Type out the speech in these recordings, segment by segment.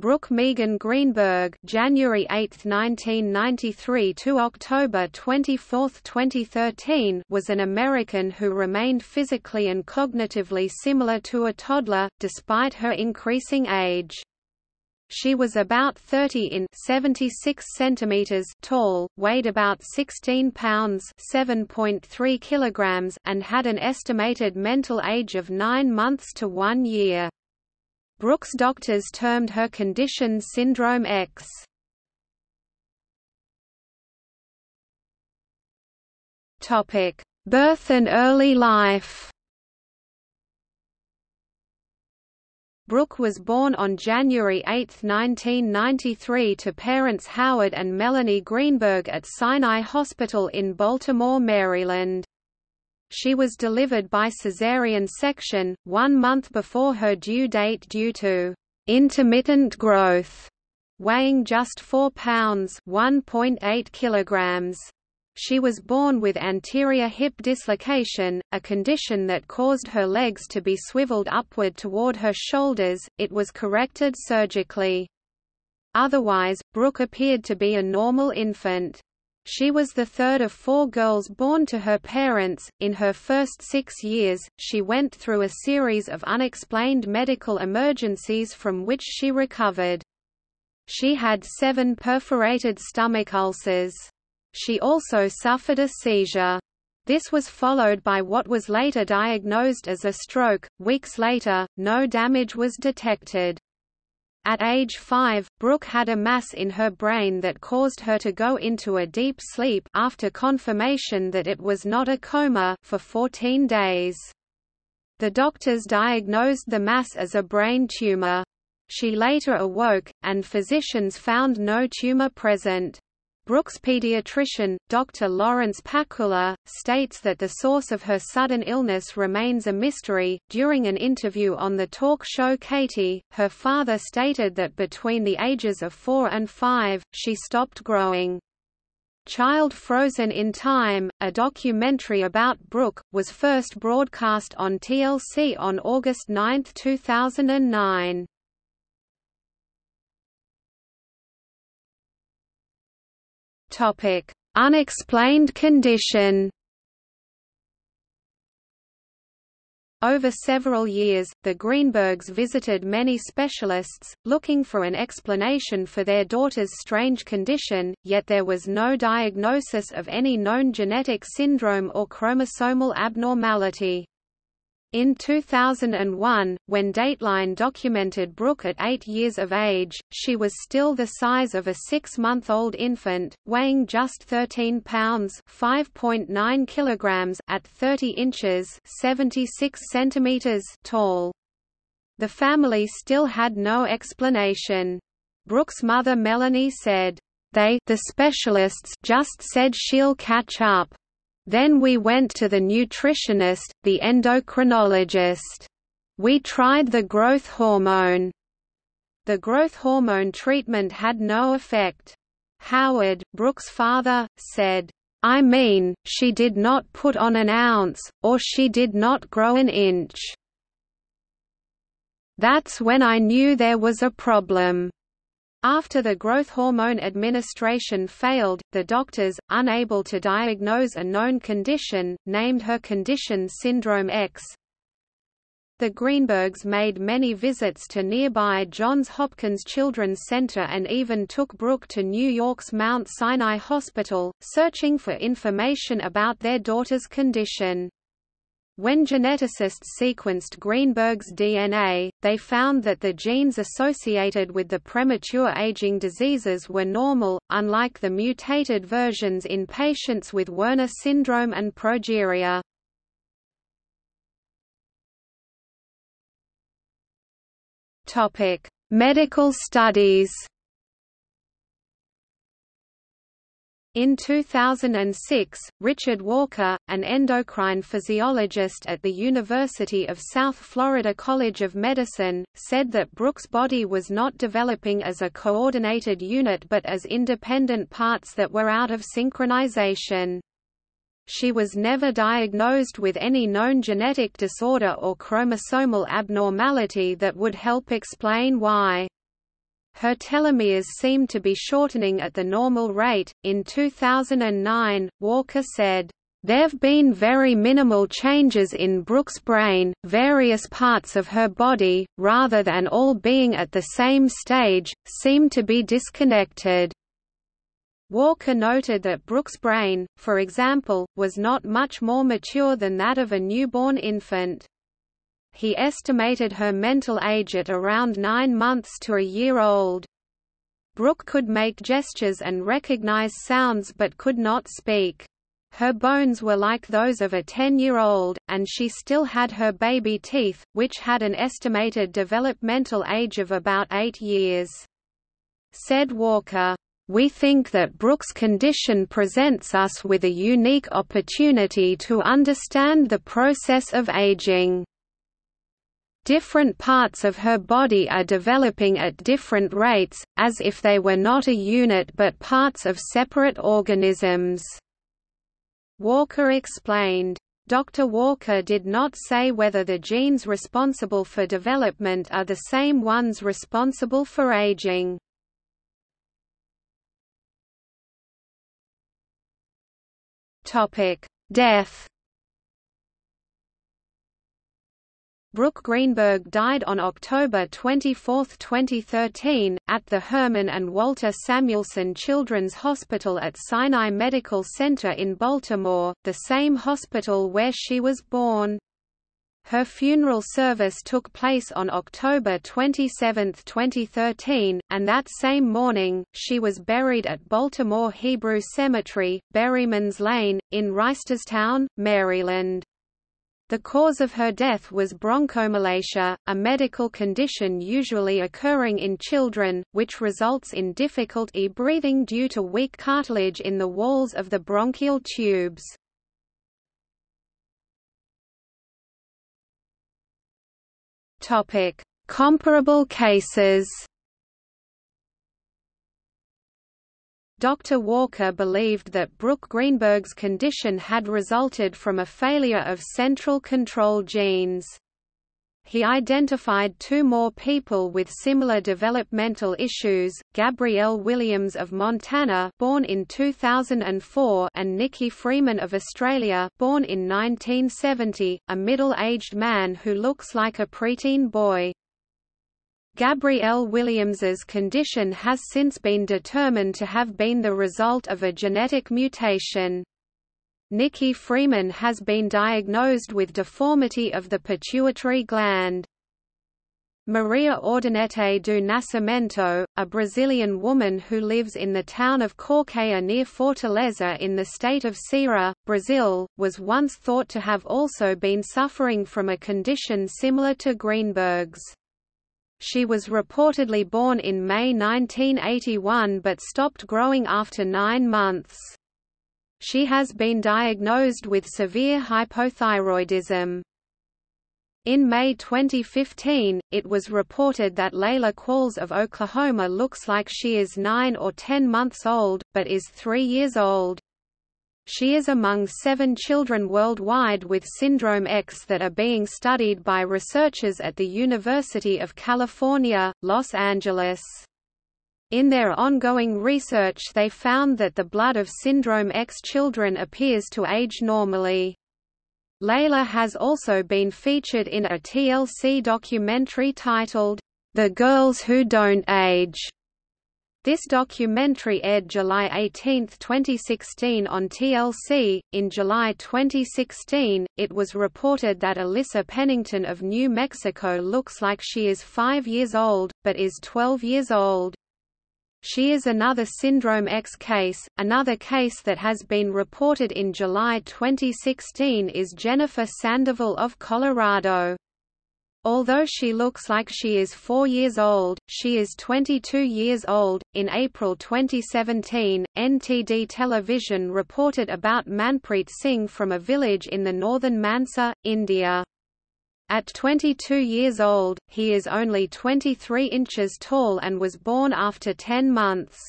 Brooke Megan Greenberg January 8, 1993 to October 24, 2013 was an American who remained physically and cognitively similar to a toddler, despite her increasing age. She was about 30 in 76 centimeters tall, weighed about 16 pounds 7.3 kilograms and had an estimated mental age of 9 months to 1 year. Brooke's doctors termed her condition Syndrome X. Topic: Birth and early life. Brooke was born on January 8, 1993 to parents Howard and Melanie Greenberg at Sinai Hospital in Baltimore, Maryland. She was delivered by caesarean section, one month before her due date due to intermittent growth, weighing just 4 pounds (1.8 kilograms). She was born with anterior hip dislocation, a condition that caused her legs to be swiveled upward toward her shoulders. It was corrected surgically. Otherwise, Brooke appeared to be a normal infant. She was the third of four girls born to her parents. In her first six years, she went through a series of unexplained medical emergencies from which she recovered. She had seven perforated stomach ulcers. She also suffered a seizure. This was followed by what was later diagnosed as a stroke. Weeks later, no damage was detected. At age 5, Brooke had a mass in her brain that caused her to go into a deep sleep after confirmation that it was not a coma for 14 days. The doctors diagnosed the mass as a brain tumor. She later awoke, and physicians found no tumor present. Brooke's pediatrician, Dr. Lawrence Pakula, states that the source of her sudden illness remains a mystery. During an interview on the talk show Katie, her father stated that between the ages of 4 and 5, she stopped growing. Child Frozen in Time, a documentary about Brooke, was first broadcast on TLC on August 9, 2009. Topic: Unexplained condition. Over several years, the Greenbergs visited many specialists, looking for an explanation for their daughter's strange condition, yet there was no diagnosis of any known genetic syndrome or chromosomal abnormality. In 2001, when Dateline documented Brooke at eight years of age, she was still the size of a six-month-old infant, weighing just 13 pounds (5.9 kilograms) at 30 inches (76 centimeters) tall. The family still had no explanation. Brooke's mother Melanie said, "They the specialists just said she'll catch up." Then we went to the nutritionist, the endocrinologist. We tried the growth hormone. The growth hormone treatment had no effect. Howard, Brooke's father, said, I mean, she did not put on an ounce, or she did not grow an inch. That's when I knew there was a problem. After the growth hormone administration failed, the doctors, unable to diagnose a known condition, named her condition Syndrome X. The Greenbergs made many visits to nearby Johns Hopkins Children's Center and even took Brooke to New York's Mount Sinai Hospital, searching for information about their daughter's condition. When geneticists sequenced Greenberg's DNA, they found that the genes associated with the premature aging diseases were normal, unlike the mutated versions in patients with Werner syndrome and progeria. Medical studies In 2006, Richard Walker, an endocrine physiologist at the University of South Florida College of Medicine, said that Brooke's body was not developing as a coordinated unit but as independent parts that were out of synchronization. She was never diagnosed with any known genetic disorder or chromosomal abnormality that would help explain why. Her telomeres seem to be shortening at the normal rate. In 2009, Walker said, There've been very minimal changes in Brooke's brain, various parts of her body, rather than all being at the same stage, seem to be disconnected. Walker noted that Brooke's brain, for example, was not much more mature than that of a newborn infant. He estimated her mental age at around nine months to a year old. Brooke could make gestures and recognize sounds but could not speak. Her bones were like those of a 10-year-old, and she still had her baby teeth, which had an estimated developmental age of about eight years. Said Walker, we think that Brooke's condition presents us with a unique opportunity to understand the process of aging. Different parts of her body are developing at different rates, as if they were not a unit but parts of separate organisms." Walker explained. Dr. Walker did not say whether the genes responsible for development are the same ones responsible for aging. Death Brooke Greenberg died on October 24, 2013, at the Herman and Walter Samuelson Children's Hospital at Sinai Medical Center in Baltimore, the same hospital where she was born. Her funeral service took place on October 27, 2013, and that same morning, she was buried at Baltimore Hebrew Cemetery, Berryman's Lane, in Reisterstown, Maryland. The cause of her death was bronchomalacia, a medical condition usually occurring in children, which results in difficulty breathing due to weak cartilage in the walls of the bronchial tubes. Comparable cases Dr. Walker believed that Brooke Greenberg's condition had resulted from a failure of central control genes. He identified two more people with similar developmental issues, Gabrielle Williams of Montana born in 2004 and Nicky Freeman of Australia born in 1970, a middle-aged man who looks like a preteen boy. Gabrielle Williams's condition has since been determined to have been the result of a genetic mutation. Nikki Freeman has been diagnosed with deformity of the pituitary gland. Maria Ordonete do Nascimento, a Brazilian woman who lives in the town of Corqueia near Fortaleza in the state of Ceará, Brazil, was once thought to have also been suffering from a condition similar to Greenberg's. She was reportedly born in May 1981 but stopped growing after nine months. She has been diagnosed with severe hypothyroidism. In May 2015, it was reported that Layla Qualls of Oklahoma looks like she is 9 or 10 months old, but is 3 years old. She is among seven children worldwide with Syndrome X that are being studied by researchers at the University of California, Los Angeles. In their ongoing research they found that the blood of Syndrome X children appears to age normally. Layla has also been featured in a TLC documentary titled, The Girls Who Don't Age, this documentary aired July 18, 2016 on TLC. In July 2016, it was reported that Alyssa Pennington of New Mexico looks like she is 5 years old, but is 12 years old. She is another Syndrome X case. Another case that has been reported in July 2016 is Jennifer Sandoval of Colorado. Although she looks like she is 4 years old, she is 22 years old. In April 2017, NTD Television reported about Manpreet Singh from a village in the northern Mansa, India. At 22 years old, he is only 23 inches tall and was born after 10 months.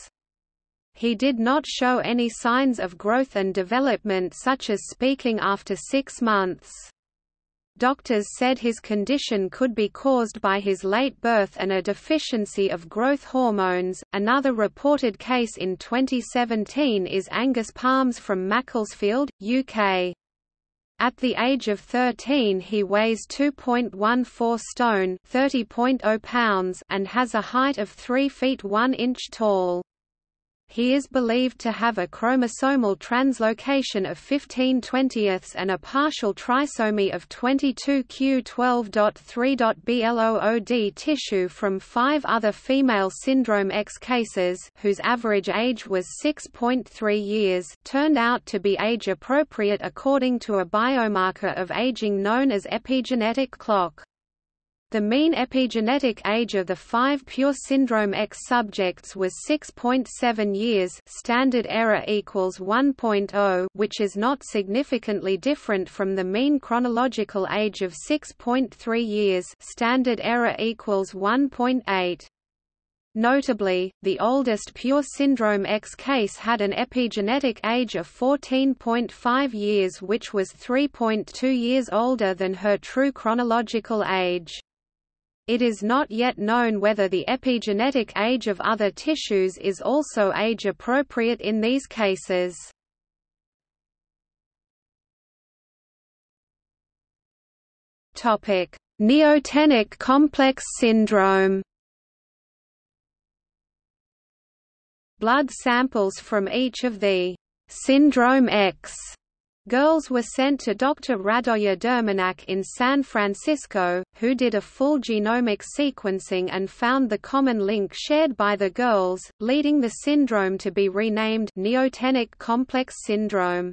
He did not show any signs of growth and development such as speaking after six months. Doctors said his condition could be caused by his late birth and a deficiency of growth hormones. Another reported case in 2017 is Angus Palms from Macclesfield, UK. At the age of 13 he weighs 2.14 stone 30.0 pounds and has a height of 3 feet 1 inch tall. He is believed to have a chromosomal translocation of 15 20ths and a partial trisomy of 22q12.3.blood tissue from five other female syndrome X cases whose average age was 6.3 years turned out to be age-appropriate according to a biomarker of aging known as epigenetic clock. The mean epigenetic age of the five pure syndrome X subjects was 6.7 years standard error equals 1.0 which is not significantly different from the mean chronological age of 6.3 years standard error equals 1.8. Notably, the oldest pure syndrome X case had an epigenetic age of 14.5 years which was 3.2 years older than her true chronological age. It is not yet known whether the epigenetic age of other tissues is also age-appropriate in these cases. Topic: Neotenic complex syndrome Blood samples from each of the syndrome X Girls were sent to Dr. Radoje Drmanac in San Francisco, who did a full genomic sequencing and found the common link shared by the girls, leading the syndrome to be renamed neotenic complex syndrome.